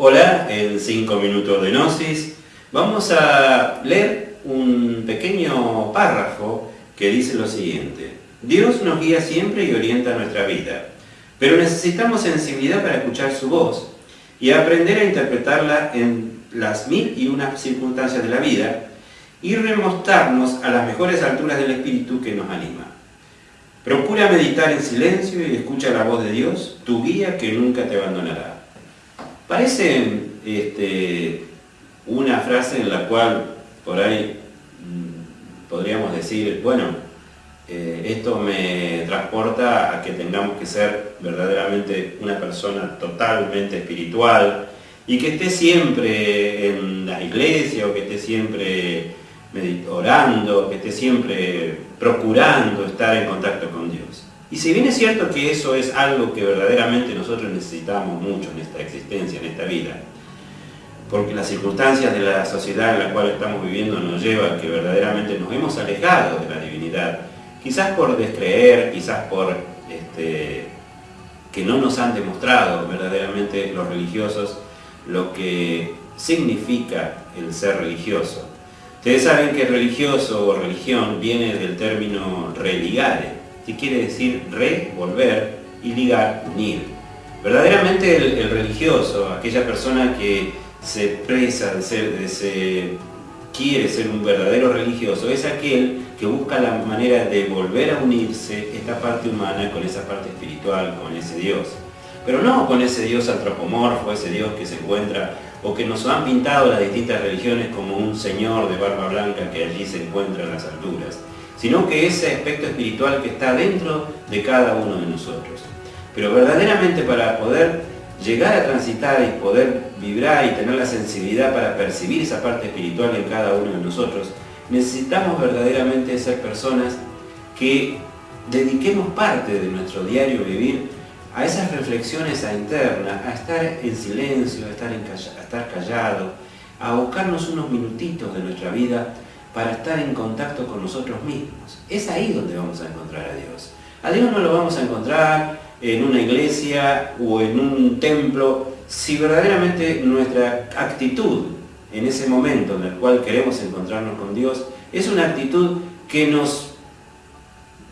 Hola, en 5 minutos de Gnosis vamos a leer un pequeño párrafo que dice lo siguiente. Dios nos guía siempre y orienta nuestra vida, pero necesitamos sensibilidad para escuchar su voz y aprender a interpretarla en las mil y una circunstancias de la vida y remostrarnos a las mejores alturas del Espíritu que nos anima. Procura meditar en silencio y escucha la voz de Dios, tu guía que nunca te abandonará. Parece este, una frase en la cual por ahí mm, podríamos decir, bueno, eh, esto me transporta a que tengamos que ser verdaderamente una persona totalmente espiritual y que esté siempre en la iglesia o que esté siempre orando, que esté siempre procurando estar en contacto con Dios. Y si bien es cierto que eso es algo que verdaderamente nosotros necesitamos mucho en esta existencia, en esta vida, porque las circunstancias de la sociedad en la cual estamos viviendo nos llevan a que verdaderamente nos hemos alejado de la divinidad, quizás por descreer, quizás por este, que no nos han demostrado verdaderamente los religiosos lo que significa el ser religioso. Ustedes saben que religioso o religión viene del término religare, que quiere decir re, volver, y ligar, unir. Verdaderamente el, religioso, aquella persona que se expresa de ser, se, quiere ser un verdadero religioso, es aquel que busca la manera de volver a unirse esta parte humana con esa parte espiritual, con ese Dios. Pero no con ese Dios antropomorfo, ese Dios que se encuentra o que nos han pintado las distintas religiones como un señor de barba blanca que allí se encuentra en las alturas, sino que ese aspecto espiritual que está dentro de cada uno de nosotros. Pero verdaderamente para poder llegar a transitar y poder vibrar y tener la sensibilidad para percibir esa parte espiritual en cada uno de nosotros, necesitamos verdaderamente ser personas que dediquemos parte de nuestro diario vivir a esas reflexiones internas, a estar en silencio, a estar, a estar callado, a buscarnos unos minutitos de nuestra vida para estar en contacto con nosotros mismos. Es ahí donde vamos a encontrar a Dios. A Dios no lo vamos a encontrar en una iglesia o en un templo si verdaderamente nuestra actitud en ese momento en el cual queremos encontrarnos con Dios es una actitud que nos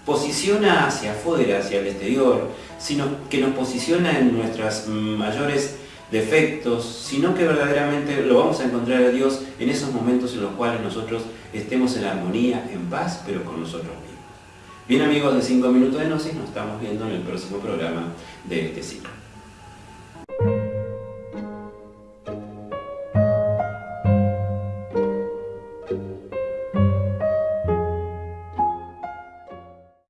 posiciona hacia afuera, hacia el exterior, sino que nos posiciona en nuestros mayores defectos, sino que verdaderamente lo vamos a encontrar a Dios en esos momentos en los cuales nosotros estemos en armonía, en paz, pero con nosotros mismos. Bien amigos de 5 minutos de Gnosis, nos estamos viendo en el próximo programa de este ciclo.